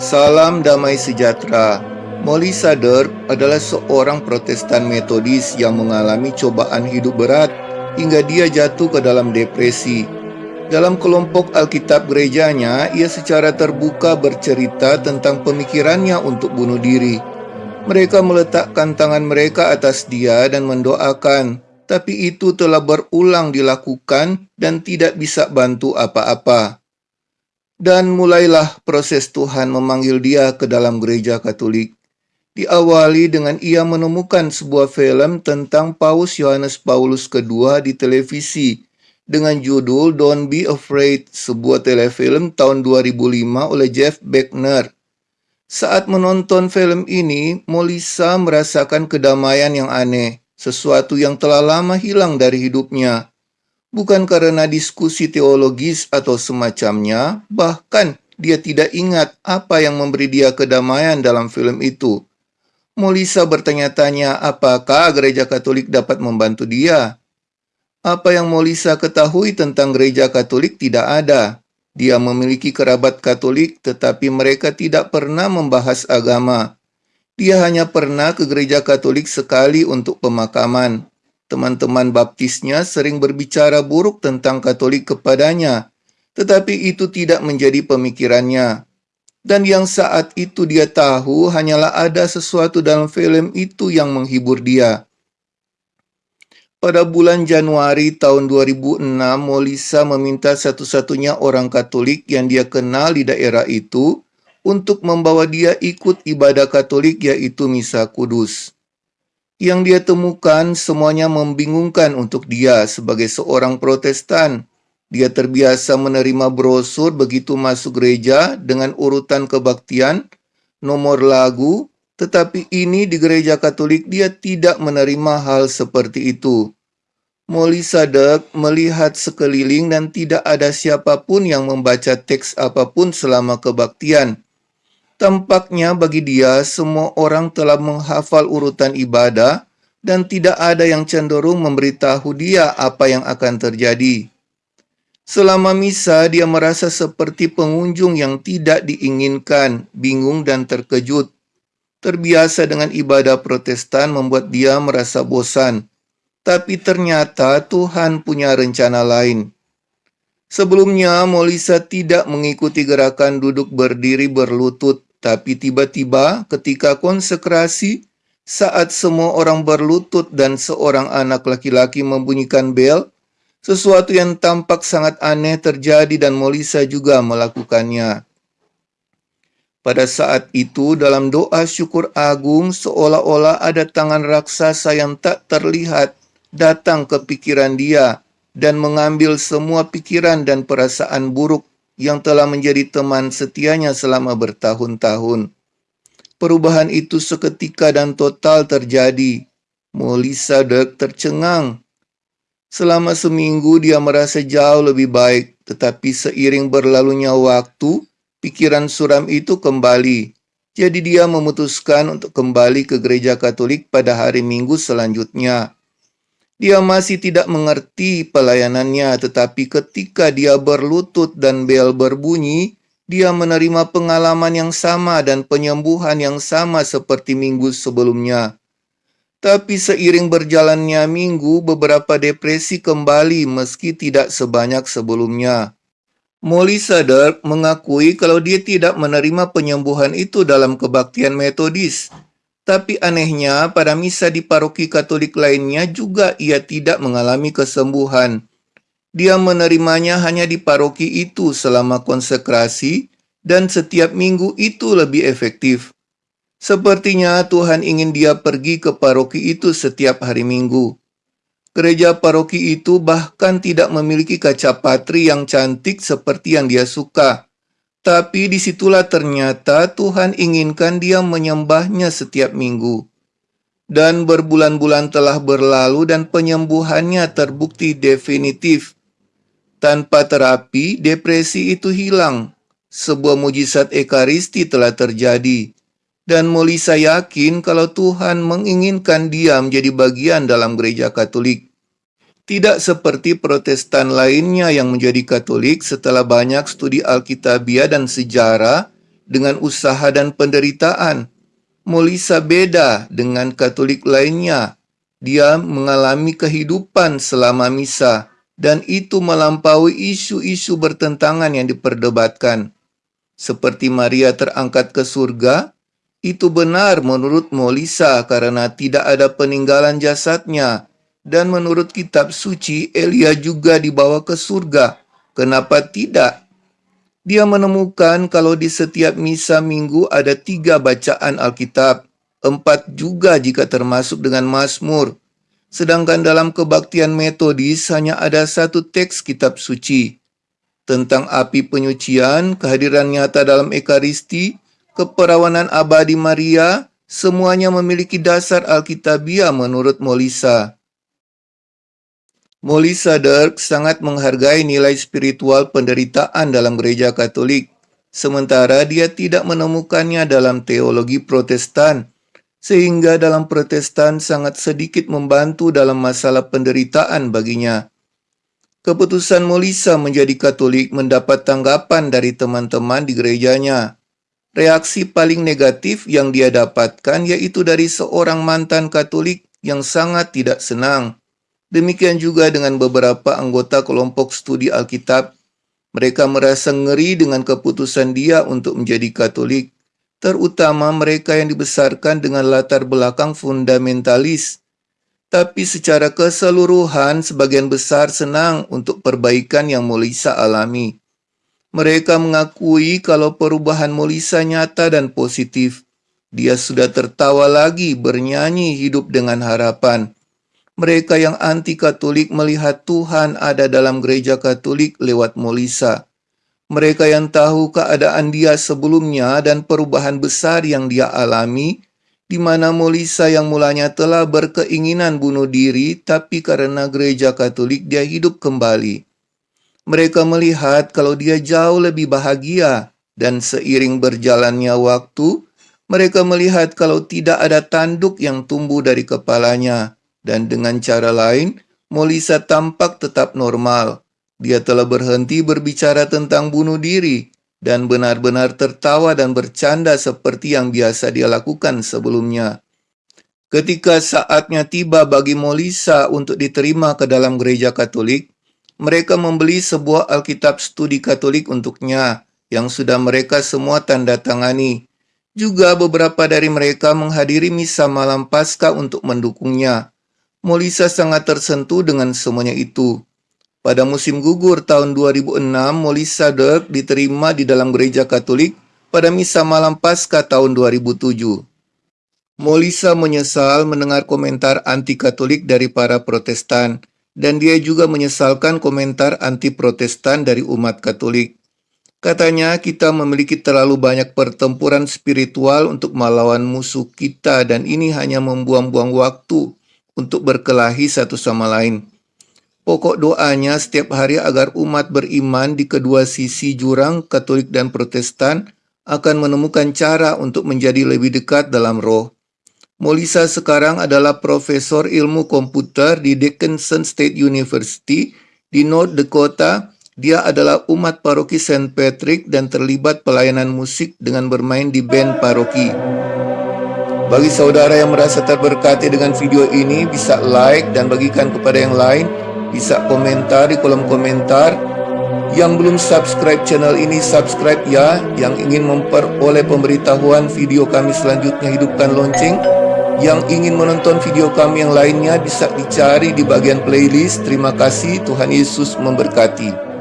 Salam damai sejahtera. Molly Sadler adalah seorang protestan metodis yang mengalami cobaan hidup berat hingga dia jatuh ke dalam depresi. Dalam kelompok Alkitab gerejanya, ia secara terbuka bercerita tentang pemikirannya untuk bunuh diri. Mereka meletakkan tangan mereka atas dia dan mendoakan, tapi itu telah berulang dilakukan dan tidak bisa bantu apa-apa. Dan mulailah proses Tuhan memanggil dia ke dalam gereja Katolik. Diawali dengan ia menemukan sebuah film tentang Paus Yohanes Paulus II di televisi dengan judul Don't Be Afraid, sebuah telefilm tahun 2005 oleh Jeff Beckner. Saat menonton film ini, Molisa merasakan kedamaian yang aneh, sesuatu yang telah lama hilang dari hidupnya bukan karena diskusi teologis atau semacamnya, bahkan dia tidak ingat apa yang memberi dia kedamaian dalam film itu. Molisa bertanya-tanya apakah gereja Katolik dapat membantu dia. Apa yang Molisa ketahui tentang gereja Katolik tidak ada. Dia memiliki kerabat Katolik tetapi mereka tidak pernah membahas agama. Dia hanya pernah ke gereja Katolik sekali untuk pemakaman. Teman-teman baptisnya sering berbicara buruk tentang Katolik kepadanya, tetapi itu tidak menjadi pemikirannya. Dan yang saat itu dia tahu hanyalah ada sesuatu dalam film itu yang menghibur dia. Pada bulan Januari tahun 2006, Molisa meminta satu-satunya orang Katolik yang dia kenal di daerah itu untuk membawa dia ikut ibadah Katolik yaitu Misa Kudus yang dia temukan semuanya membingungkan untuk dia sebagai seorang protestan. Dia terbiasa menerima brosur begitu masuk gereja dengan urutan kebaktian, nomor lagu, tetapi ini di gereja katolik dia tidak menerima hal seperti itu. Molly Sadek melihat sekeliling dan tidak ada siapa pun yang membaca teks apa pun selama kebaktian. Tampaknya bagi dia semua orang telah menghafal urutan ibadah dan tidak ada yang cenderung memberitahu dia apa yang akan terjadi. Selama misa, dia merasa seperti pengunjung yang tidak diinginkan, bingung dan terkejut. Terbiasa dengan ibadah protestan membuat dia merasa bosan. Tapi ternyata Tuhan punya rencana lain. Sebelumnya, Molisa tidak mengikuti gerakan duduk berdiri berlutut tapi tiba-tiba ketika konsekrasi, saat semua orang berlutut dan seorang anak laki-laki membunyikan bel, sesuatu yang tampak sangat aneh terjadi dan Molisa juga melakukannya. Pada saat itu dalam doa syukur agung seolah-olah ada tangan raksasa yang tak terlihat datang ke pikiran dia dan mengambil semua pikiran dan perasaan buruk yang telah menjadi teman setianya selama bertahun-tahun. Perubahan itu seketika dan total terjadi. Molisa Dirk tercengang. Selama seminggu dia merasa jauh lebih baik, tetapi seiring berlalunya waktu, pikiran suram itu kembali. Jadi dia memutuskan untuk kembali ke gereja Katolik pada hari Minggu selanjutnya. Dia masih tidak mengerti pelayanannya, tetapi ketika dia berlutut dan bel berbunyi, dia menerima pengalaman yang sama dan penyembuhan yang sama seperti minggu sebelumnya. Tapi seiring berjalannya minggu, beberapa depresi kembali meski tidak sebanyak sebelumnya. Molly Sadar mengakui kalau dia tidak menerima penyembuhan itu dalam kebaktian metodis, tapi anehnya, pada misa di paroki Katolik lainnya juga ia tidak mengalami kesembuhan. Dia menerimanya hanya di paroki itu selama konsekrasi, dan setiap minggu itu lebih efektif. Sepertinya Tuhan ingin dia pergi ke paroki itu setiap hari minggu. Gereja paroki itu bahkan tidak memiliki kaca patri yang cantik seperti yang dia suka. Tapi di situlah ternyata Tuhan inginkan dia menyembahnya setiap minggu. Dan berbulan-bulan telah berlalu dan penyembuhannya terbukti definitif. Tanpa terapi, depresi itu hilang. Sebuah mujizat Ekaristi telah terjadi. Dan Molisa yakin kalau Tuhan menginginkan dia menjadi bagian dalam gereja Katolik. Tidak seperti Protestan lainnya yang menjadi Katolik setelah banyak studi Alkitabiah dan sejarah dengan usaha dan penderitaan. Molisa beda dengan Katolik lainnya. Dia mengalami kehidupan selama misa dan itu melampaui isu-isu bertentangan yang diperdebatkan. Seperti Maria terangkat ke surga, itu benar menurut Molisa karena tidak ada peninggalan jasadnya dan menurut kitab suci, Elia juga dibawa ke surga. Kenapa tidak? Dia menemukan kalau di setiap misa minggu ada tiga bacaan Alkitab, empat juga jika termasuk dengan Mazmur. Sedangkan dalam kebaktian metodis hanya ada satu teks kitab suci. Tentang api penyucian, kehadiran nyata dalam Ekaristi, keperawanan abadi Maria, semuanya memiliki dasar Alkitabiah menurut Molisa. Molly Dirk sangat menghargai nilai spiritual penderitaan dalam gereja Katolik, sementara dia tidak menemukannya dalam teologi Protestan, sehingga dalam Protestan sangat sedikit membantu dalam masalah penderitaan baginya. Keputusan Molisa menjadi Katolik mendapat tanggapan dari teman-teman di gerejanya. Reaksi paling negatif yang dia dapatkan yaitu dari seorang mantan Katolik yang sangat tidak senang Demikian juga dengan beberapa anggota kelompok studi Alkitab. Mereka merasa ngeri dengan keputusan dia untuk menjadi Katolik, terutama mereka yang dibesarkan dengan latar belakang fundamentalis. Tapi secara keseluruhan, sebagian besar senang untuk perbaikan yang Molisa alami. Mereka mengakui kalau perubahan Molisa nyata dan positif. Dia sudah tertawa lagi, bernyanyi hidup dengan harapan. Mereka yang anti-Katolik melihat Tuhan ada dalam gereja Katolik lewat Molisa. Mereka yang tahu keadaan dia sebelumnya dan perubahan besar yang dia alami, di mana Molisa yang mulanya telah berkeinginan bunuh diri, tapi karena gereja Katolik dia hidup kembali. Mereka melihat kalau dia jauh lebih bahagia, dan seiring berjalannya waktu, mereka melihat kalau tidak ada tanduk yang tumbuh dari kepalanya dan dengan cara lain, Molisa tampak tetap normal. Dia telah berhenti berbicara tentang bunuh diri dan benar-benar tertawa dan bercanda seperti yang biasa dia lakukan sebelumnya. Ketika saatnya tiba bagi Molisa untuk diterima ke dalam gereja Katolik, mereka membeli sebuah Alkitab studi Katolik untuknya yang sudah mereka semua tanda tangani. Juga beberapa dari mereka menghadiri misa malam Paskah untuk mendukungnya. Molisa sangat tersentuh dengan semuanya itu. Pada musim gugur tahun 2006, Molisa Dirk diterima di dalam gereja Katolik pada misa malam Paskah tahun 2007. Molisa menyesal mendengar komentar anti-Katolik dari para Protestan, dan dia juga menyesalkan komentar anti-Protestan dari umat Katolik. Katanya, kita memiliki terlalu banyak pertempuran spiritual untuk melawan musuh kita, dan ini hanya membuang-buang waktu untuk berkelahi satu sama lain. Pokok doanya setiap hari agar umat beriman di kedua sisi jurang Katolik dan Protestan akan menemukan cara untuk menjadi lebih dekat dalam roh. Molisa sekarang adalah profesor ilmu komputer di Dickinson State University di North Dakota. Dia adalah umat paroki St. Patrick dan terlibat pelayanan musik dengan bermain di band paroki. Bagi saudara yang merasa terberkati dengan video ini, bisa like dan bagikan kepada yang lain. Bisa komentar di kolom komentar. Yang belum subscribe channel ini, subscribe ya. Yang ingin memperoleh pemberitahuan video kami selanjutnya, hidupkan lonceng. Yang ingin menonton video kami yang lainnya, bisa dicari di bagian playlist. Terima kasih, Tuhan Yesus memberkati.